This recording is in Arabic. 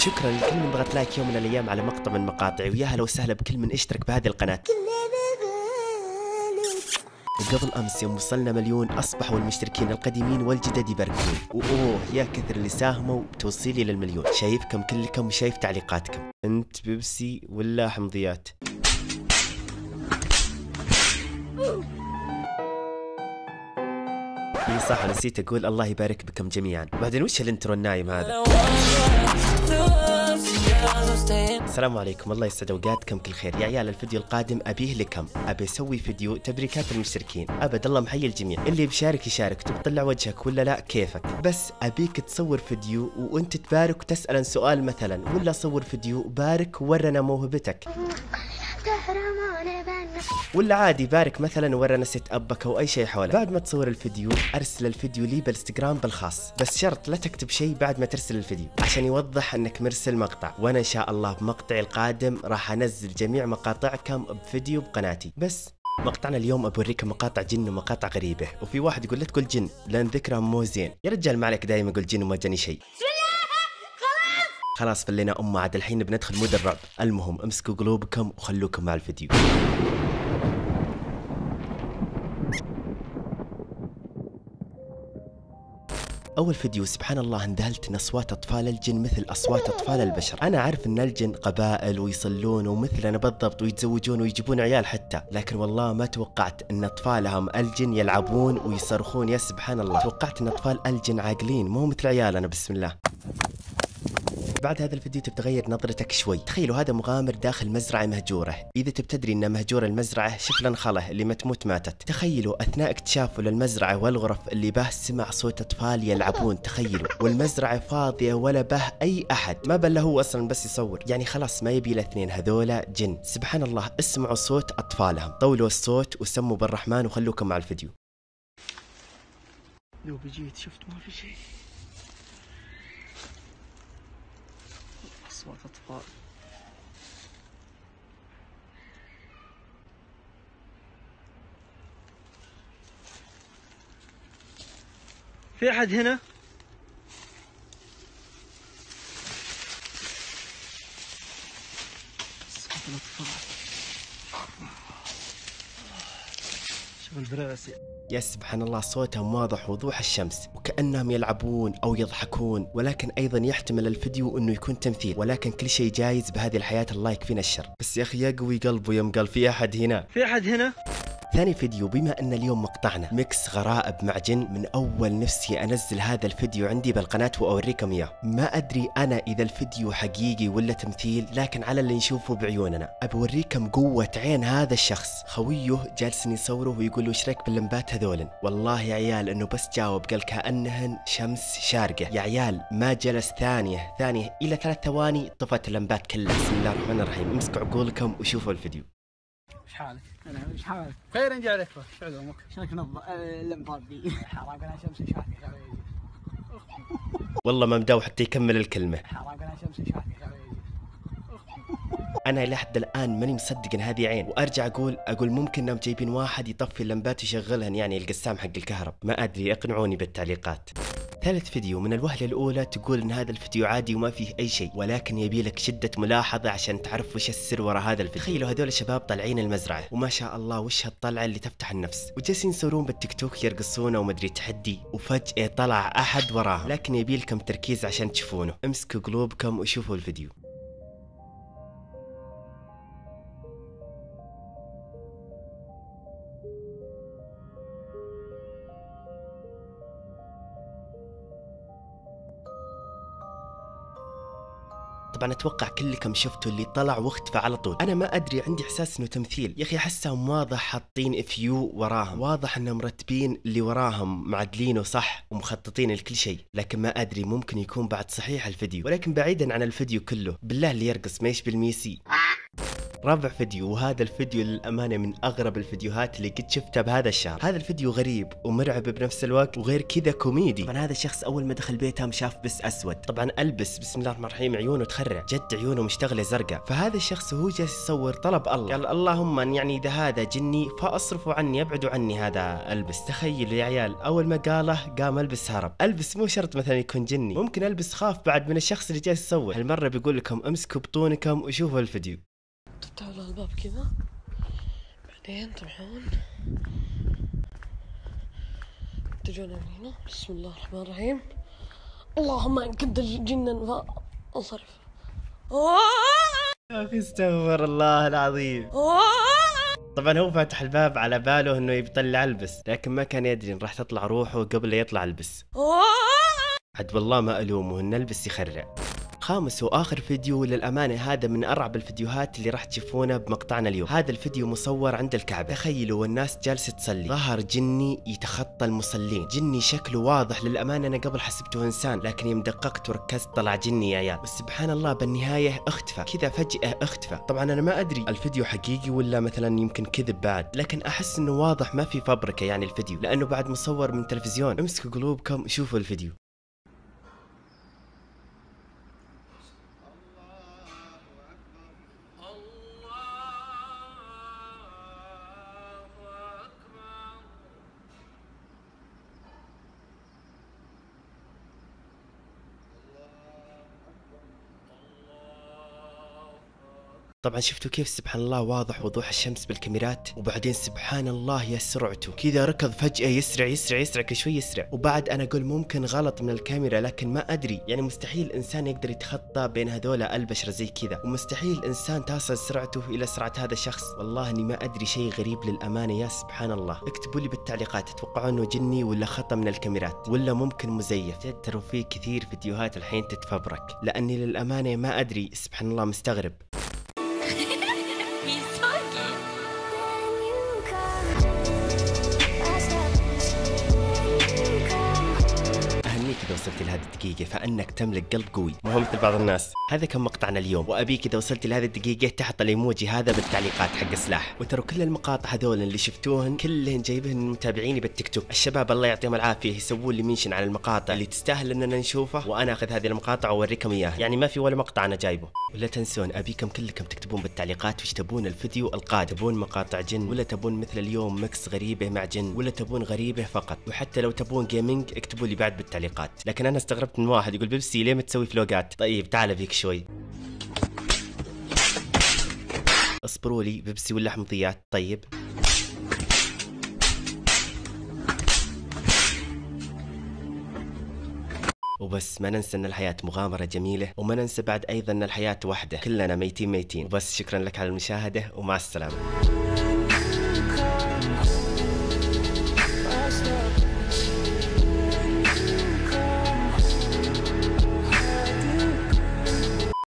شكرا لكل من ضغط like يوم من الأيام على مقطع من مقاطعي ويا هلا وسهلا بكل من اشترك بهذه القناة. وقبل أمس يوم وصلنا مليون أصبحوا المشتركين القديمين والجدد يباركون وأوه يا كثر اللي ساهموا بتوصيلي للمليون. شايفكم كلكم وشايف تعليقاتكم. أنت بيبسي ولا حمضيات؟ إي صح نسيت أقول الله يبارك بكم جميعا. بعدين وش ال intro النايم هذا؟ السلام عليكم. الله يسعد أوقاتكم كل خير. يا عيال الفيديو القادم أبيه لكم. أبي أسوي فيديو تبريكات المشتركين. أبد الله محيي الجميع. اللي بيشارك يشارك. تطلع وجهك ولا لا؟ كيفك؟ بس أبيك تصور فيديو وأنت تبارك وتسأل سؤال مثلا ولا صور فيديو بارك ورنا موهبتك. ولا عادي بارك مثلا ورنا setup ك أو أي شيء حوله بعد ما تصور الفيديو أرسل الفيديو لي بالإنستغرام بالخاص. بس شرط لا تكتب شيء بعد ما ترسل الفيديو عشان يوضح إنك مرسل مقطع. وأنا إن شاء الله بمقطعي القادم راح أنزل جميع مقاطعكم بفيديو بقناتي. بس مقطعنا اليوم بوريكم مقاطع جن ومقاطع غريبة. وفي واحد يقول لا تقول جن لأن ذكرها مو زين. يا رجال ما عليك دايما يقول جن وما جاني شيء. خلاص فلينا أمه عاد الحين بندخل mood الرعب. المهم امسكوا قلوبكم وخلوكم مع الفيديو. أول فيديو سبحان الله انذهلت إن أصوات أطفال الجن مثل أصوات أطفال البشر. أنا أعرف إن الجن قبائل ويصلون ومثلنا بالضبط ويتزوجون ويجيبون عيال حتى. لكن والله ما توقعت إن أطفالهم الجن يلعبون ويصرخون. يا سبحان الله توقعت إن أطفال الجن عاقلين مو مثل عيالنا بسم الله. بعد هذا الفيديو تبي تغير نظرتك شوي. تخيلوا هذا مغامر داخل مزرعة مهجورة. إذا تبي تدري أن مهجور المزرعة شكل انخله اللي ما تموت ماتت. تخيلوا أثناء اكتشافه للمزرعة والغرف اللي به سمع صوت أطفال يلعبون. تخيلوا والمزرعة فاضية ولا به أي أحد. ما بل هو أصلا بس يصور. يعني خلاص ما يبي الاثنين هذولا جن. سبحان الله اسمعوا صوت أطفالهم. طولوا الصوت وسموا بالرحمن وخلوكم مع الفيديو. لو بجيت شفت ما في شيء. أطفال في أحد هنا؟ شوف البراسي يا سبحان الله صوتهم واضح وضوح الشمس وكأنهم يلعبون أو يضحكون ولكن أيضا يحتمل الفيديو أنه يكون تمثيل ولكن كل شيء جايز بهذه الحياة الله يكفينا الشر بس يا أخي يقوي قلبه يوم قال في أحد هنا في أحد هنا؟ ثاني فيديو بما أن اليوم مقطعنا. mix غرائب مع جن من أول نفسي أنزل هذا الفيديو عندي بالقناة وأوريكم إياه. ما أدري أنا إذا الفيديو حقيقي ولا تمثيل لكن على اللي نشوفه بعيوننا. ابوريكم قوة عين هذا الشخص. خويه جالسين يصوره ويقول له إيش رأيك باللمبات هذولن؟ والله يا عيال إنه بس جاوب قال كأنهن شمس شارقة. يا عيال ما جلس ثانية ثانية إلى ثلاث ثواني طفت اللمبات كلها. بسم الله الرحمن الرحيم. امسكوا عقولكم وشوفوا الفيديو. إيش حالك؟ أنا إيش حالك؟ خير نجي عليك شو علومك؟ شلونك نظ اللمبات ذي؟ حرام أنا شمس شاكر والله ما مداو حتى يكمل الكلمة. حرام أنا شمس شاكر أنا لحد الآن ماني مصدق إن هذه عين. وأرجع أقول أقول ممكن إنهم جايبين واحد يطفي اللمبات ويشغلهن يعني القسام حق الكهرب. ما أدري أقنعوني بالتعليقات. ثالث فيديو من الوهلة الأولى تقول إن هذا الفيديو عادي وما فيه أي شيء ولكن يبي لك شدة ملاحظة عشان تعرف وش السر وراء هذا الفيديو. تخيلوا هذول الشباب طالعين المزرعة وما شاء الله وش هالطلعة اللي تفتح النفس. وجالسين يصورون بالتيك توك يرقصون ومدري تحدي وفجأة طلع أحد وراهم. لكن يبي لكم تركيز عشان تشوفونه. امسكوا قلوبكم وشوفوا الفيديو. طبعا أتوقع كلكم شفتوا اللي طلع واختفى على طول. أنا ما أدري عندي إحساس إنه تمثيل. يا أخي احسهم واضح حاطين فيو وراهم. واضح إنهم مرتبين اللي وراهم معدلينه صح ومخططين لكل شيء. لكن ما أدري ممكن يكون بعد صحيح الفيديو. ولكن بعيدا عن الفيديو كله بالله اللي يرقص ما يشبه الميسي. رابع فيديو وهذا الفيديو للأمانة من أغرب الفيديوهات اللي قد شفتها بهذا الشهر. هذا الفيديو غريب ومرعب بنفس الوقت وغير كذا كوميدي. طبعا هذا الشخص أول ما دخل بيتهم شاف بس أسود. طبعا ألبس بسم الله الرحمن الرحيم عيونه تخرع جد عيونه مشتغلة زرقاء. فهذا الشخص وهو جالس يصور طلب الله. قال اللهم أن يعني إذا هذا جني فأصرفوا عني ابعدوا عني هذا ألبس. تخيلوا يا عيال أول ما قاله قام ألبس هرب. ألبس مو شرط مثلا يكون جني ممكن ألبس خاف بعد من الشخص اللي جالس يصور. هالمرة بيقول لكم امسكوا بطونكم وشوفوا الفيديو. تفتحوا له الباب كذا. بعدين تروحون. تجون من هنا. بسم الله الرحمن الرحيم. اللهم إن كنت جنا فانصرف يا أخي استغفر الله العظيم. طبعا هو فاتح الباب على باله إنه يطلع البس لكن ما كان يدري إن راح تطلع روحه قبل يطلع البس. عد والله ما ألومه إن البس يخرع. خامس وآخر فيديو للأمانة هذا من أرعب الفيديوهات اللي راح تشوفونه بمقطعنا اليوم. هذا الفيديو مصور عند الكعبة. تخيلوا والناس جالسة تصلي. ظهر جني يتخطى المصلين. جني شكله واضح. للأمانة أنا قبل حسبته إنسان لكن يوم دققت وركزت طلع جني يا عيال. بس سبحان الله بالنهاية اختفى. كذا فجأة اختفى. طبعا أنا ما أدري الفيديو حقيقي ولا مثلا يمكن كذب بعد. لكن أحس إنه واضح ما في فبركة يعني الفيديو لأنه بعد مصور من تلفزيون. امسكوا قلوبكم شوفوا الفيديو. طبعا شفتوا كيف سبحان الله واضح وضوح الشمس بالكاميرات؟ وبعدين سبحان الله يا سرعته. كذا ركض فجأة يسرع يسرع يسرع كل شوي يسرع. وبعد أنا أقول ممكن غلط من الكاميرا لكن ما أدري. يعني مستحيل إنسان يقدر يتخطى بين هذول البشر زي كذا. ومستحيل إنسان تصل سرعته إلى سرعة هذا الشخص والله إني ما أدري شيء غريب للأمانة يا سبحان الله. اكتبوا لي بالتعليقات تتوقعوا إنه جني ولا خطأ من الكاميرات؟ ولا ممكن مزيف؟ ترى في كثير فيديوهات الحين تتفبرك. لأني للأمانة ما أدري. سبحان الله مستغرب. إذا وصلت لهذه الدقيقة فأنك تملك قلب قوي. مو مثل بعض الناس. هذا كان مقطعنا اليوم. وأبيك إذا وصلت لهذه الدقيقة تحط الإيموجي هذا بالتعليقات حق سلاح. وترى كل المقاطع هذول اللي شفتوهن كلهن جايبهن من متابعيني بالتيك توك. الشباب الله يعطيهم العافية يسوون لي mention على المقاطع اللي تستاهل أننا نشوفه. وأنا أخذ هذه المقاطع وأوريكم إياها يعني ما في ولا مقطع أنا جايبه. ولا تنسون أبيكم كلكم تكتبون بالتعليقات وش تبون الفيديو القادم. تبون مقاطع جن ولا تبون مثل اليوم mix غريبة مع جن ولا تبون غريبة فقط. وحتى لو تبون gaming اكتبوا لي بعد بالتعليقات. لكن أنا استغربت من واحد يقول بيبسي ليه ما تسوي فلوقات؟ طيب تعال فيك شوي. اصبروا لي بيبسي ولا حمضيات طيب. وبس ما ننسى إن الحياة مغامرة جميلة وما ننسى بعد أيضا إن الحياة وحدة. كلنا ميتين ميتين. وبس شكرا لك على المشاهدة ومع السلامة.